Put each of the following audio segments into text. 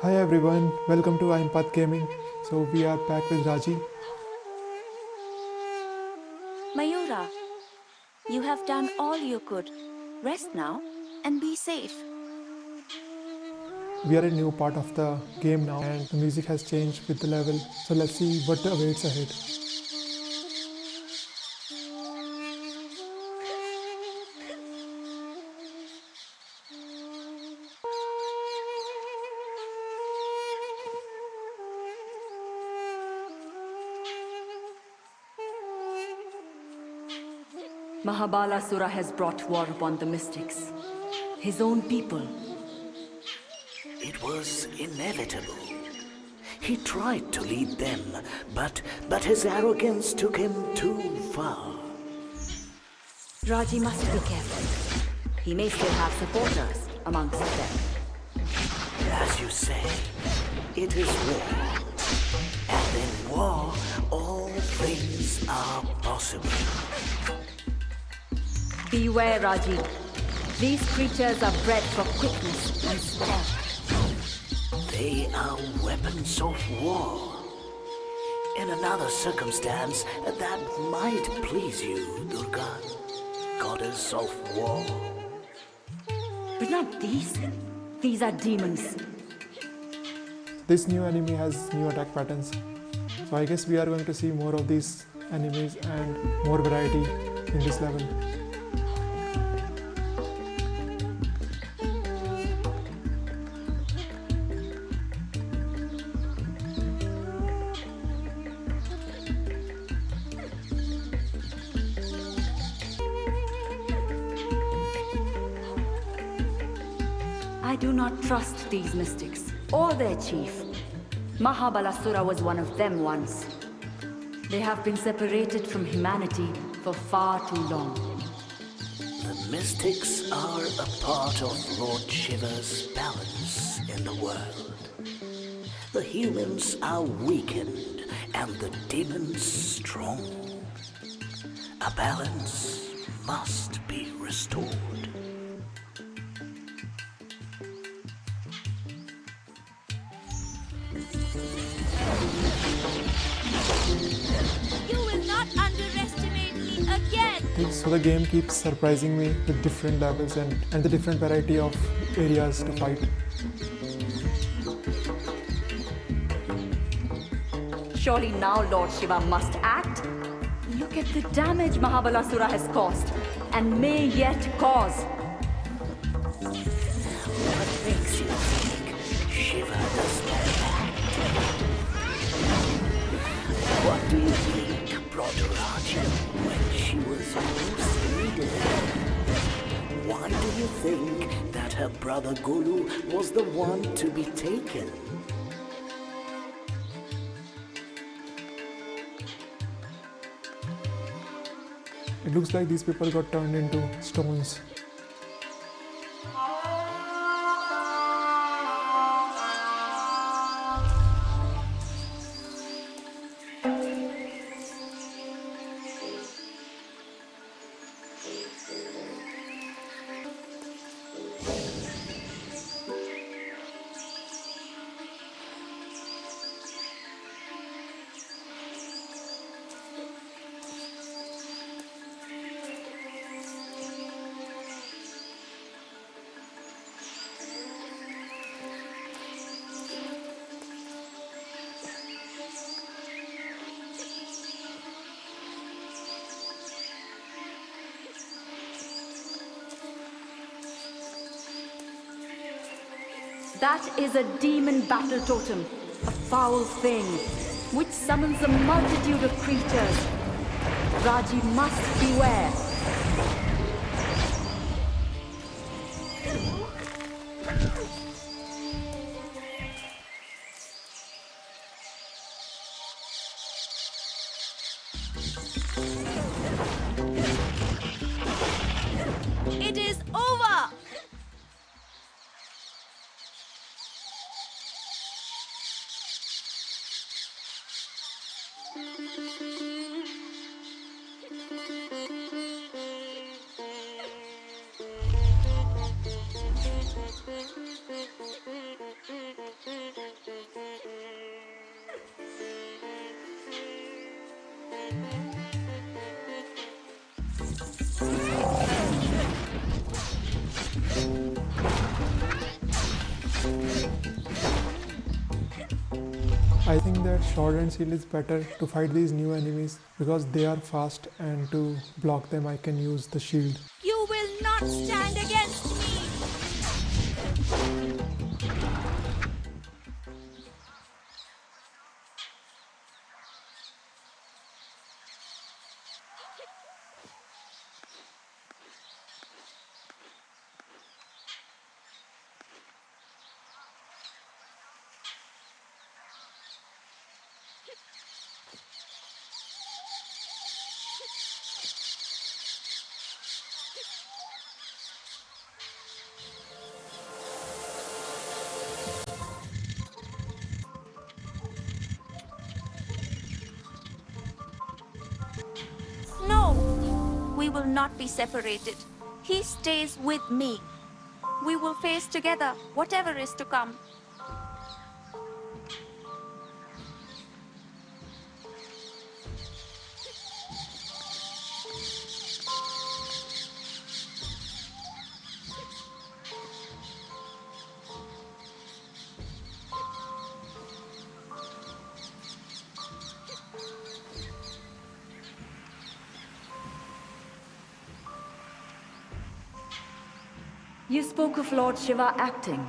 Hi everyone, welcome to Impath Gaming. So we are back with Raji. Mayura, you have done all you could. Rest now and be safe. We are a new part of the game now and the music has changed with the level. So let's see what awaits ahead. Mahabalasura has brought war upon the mystics. His own people. It was inevitable. He tried to lead them, but, but his arrogance took him too far. Raji must be careful. He may still have supporters amongst them. As you say, it is war. And in war, all things are possible. Beware, Raji. These creatures are bred for quickness and stealth. They are weapons of war. In another circumstance, that might please you, Durga, goddess of war. But not these. These are demons. This new enemy has new attack patterns. So I guess we are going to see more of these enemies and more variety in this level. These mystics, or their chief. Mahabalasura was one of them once. They have been separated from humanity for far too long. The mystics are a part of Lord Shiva's balance in the world. The humans are weakened and the demons strong. A balance must be restored. So the game keeps surprising me with different levels and, and the different variety of areas to fight. Surely now Lord Shiva must act. Look at the damage Mahabalasura has caused, and may yet cause. What makes you think Shiva does not? What do you think brought Raji when she was? Why do you think that her brother Golu was the one to be taken? It looks like these people got turned into stones. That is a demon battle totem, a foul thing, which summons a multitude of creatures. Raji must beware. I think that sword and shield is better to fight these new enemies because they are fast and to block them I can use the shield. You will not stand against not be separated. He stays with me. We will face together whatever is to come. You spoke of Lord Shiva acting.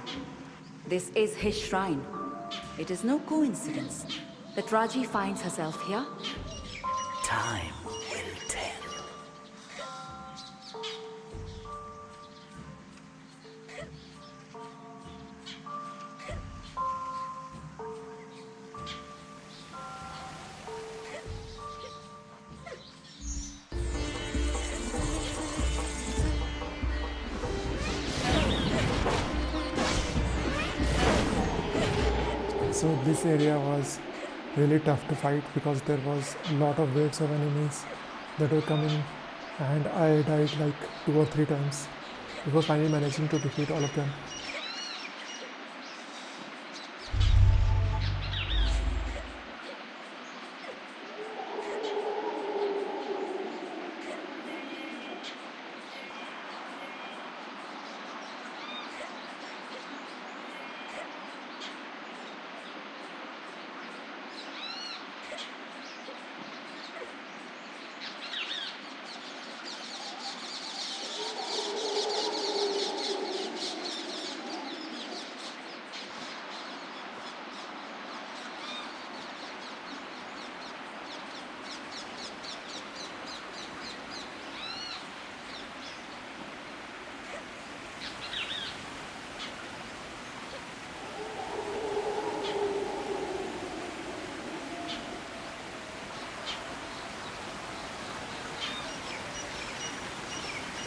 This is his shrine. It is no coincidence that Raji finds herself here. Time this area was really tough to fight because there was a lot of waves of enemies that were coming and I died like two or three times before finally managing to defeat all of them.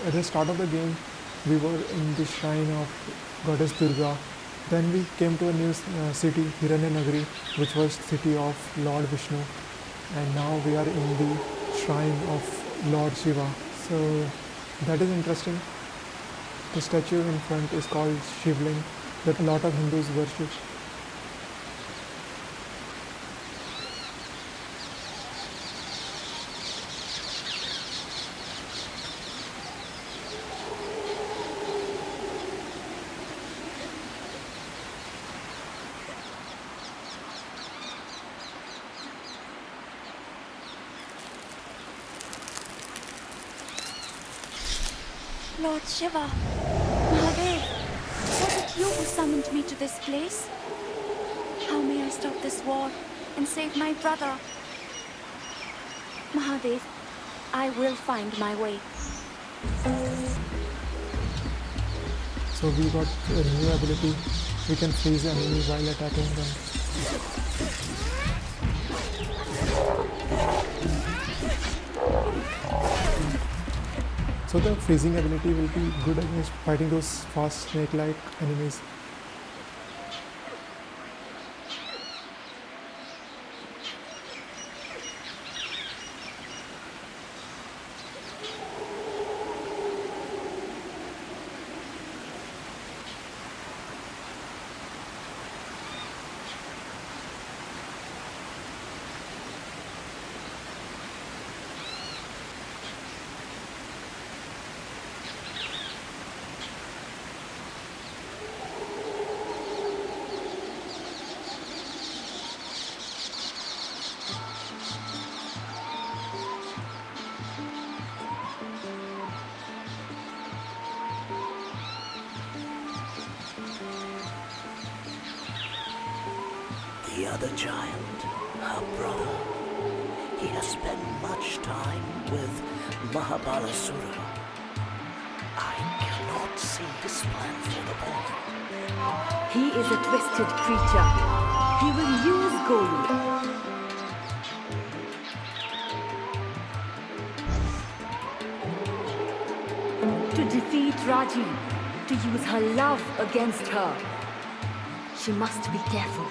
At the start of the game, we were in the shrine of goddess Durga. Then we came to a new uh, city, Hiranyanagari, which was city of Lord Vishnu. And now we are in the shrine of Lord Shiva. So that is interesting. The statue in front is called Shivling that a lot of Hindus worship. Lord Shiva, Mahadev, was it you who summoned me to this place? How may I stop this war and save my brother? Mahadev, I will find my way. So we got a new ability. We can freeze enemy while attacking them. So the freezing ability will be good against fighting those fast snake-like enemies. The other child, her brother. He has spent much time with Mahabalasura. I cannot see his plan for the boy. He is a twisted creature. He will use Golu. To defeat Raji, to use her love against her. She must be careful.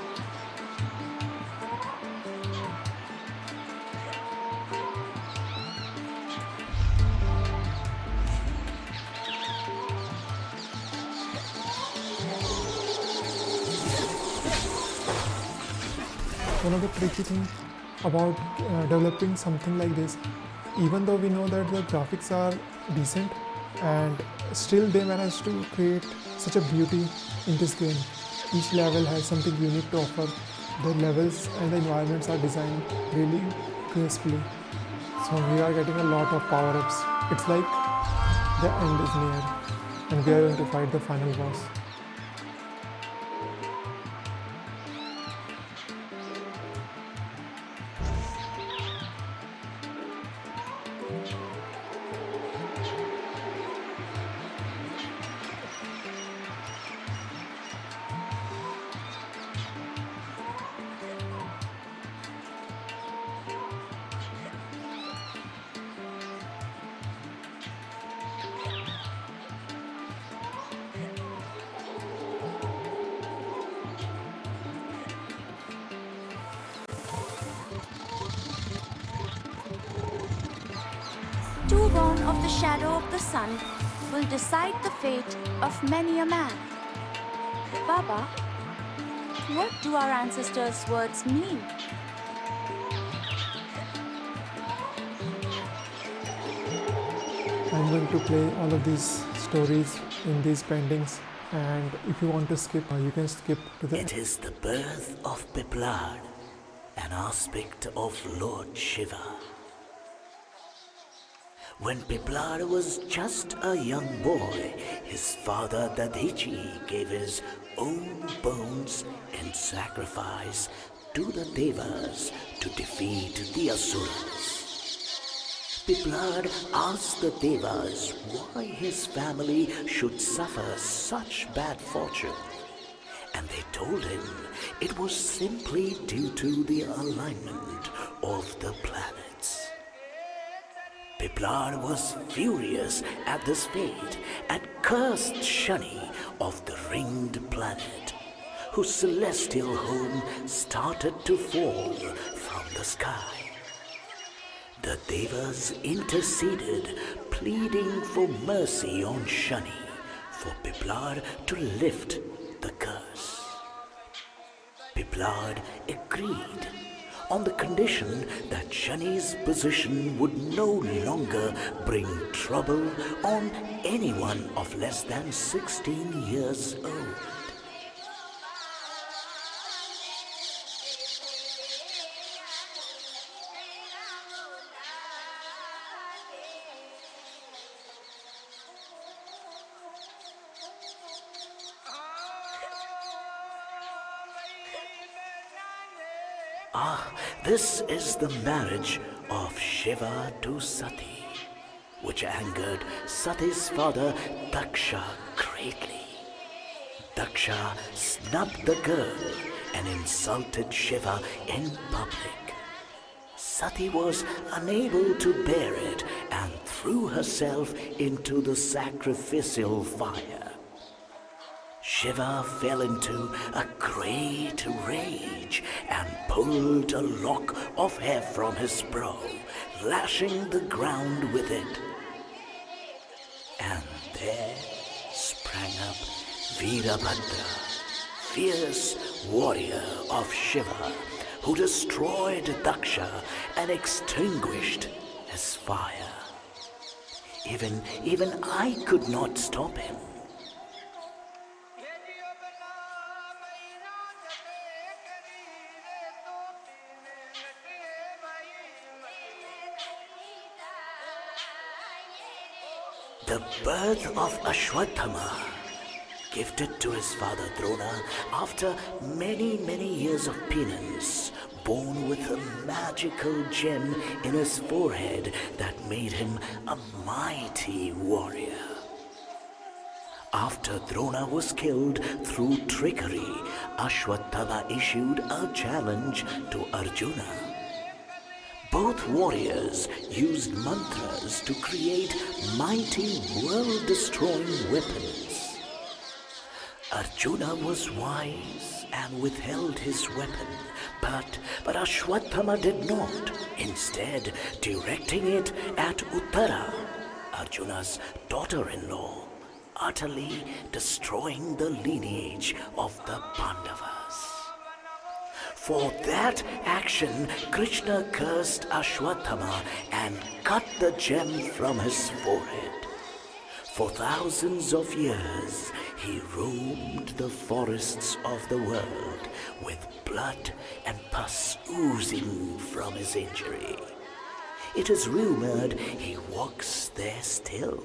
The tricky things about uh, developing something like this even though we know that the graphics are decent and still they managed to create such a beauty in this game. Each level has something unique to offer. The levels and the environments are designed really gracefully. So we are getting a lot of power-ups. It's like the end is near and we are going to fight the final boss Two born of the shadow of the sun will decide the fate of many a man. Baba, what do our ancestors' words mean? I'm going to play all of these stories in these paintings and if you want to skip uh, you can skip to the It is the birth of Piplad, an aspect of Lord Shiva. When Piplad was just a young boy, his father Dadichi gave his own bones in sacrifice to the Devas to defeat the Asuras. Piplad asked the Devas why his family should suffer such bad fortune. And they told him it was simply due to the alignment of the planets. Piplad was furious at this fate and cursed Shani of the ringed planet, whose celestial home started to fall from the sky. The Devas interceded, pleading for mercy on Shani, for Piplad to lift the curse. Piplad agreed on the condition that Shani's position would no longer bring trouble on anyone of less than 16 years old. Ah, this is the marriage of Shiva to Sati, which angered Sati's father Daksha greatly. Daksha snubbed the girl and insulted Shiva in public. Sati was unable to bear it and threw herself into the sacrificial fire. Shiva fell into a great rage and pulled a lock of hair from his brow, lashing the ground with it. And there sprang up Virabhadra, fierce warrior of Shiva, who destroyed Daksha and extinguished his fire. Even, even I could not stop him. The birth of Ashwatthama, gifted to his father Drona after many, many years of penance, born with a magical gem in his forehead that made him a mighty warrior. After Drona was killed through trickery, Ashwatthama issued a challenge to Arjuna. Both warriors used mantras to create mighty world-destroying weapons. Arjuna was wise and withheld his weapon, but, but Ashwatthama did not, instead directing it at Uttara, Arjuna's daughter-in-law utterly destroying the lineage of the Pandavas. For that action, Krishna cursed Ashwatthama and cut the gem from his forehead. For thousands of years, he roamed the forests of the world with blood and pus oozing from his injury. It is rumored he walks there still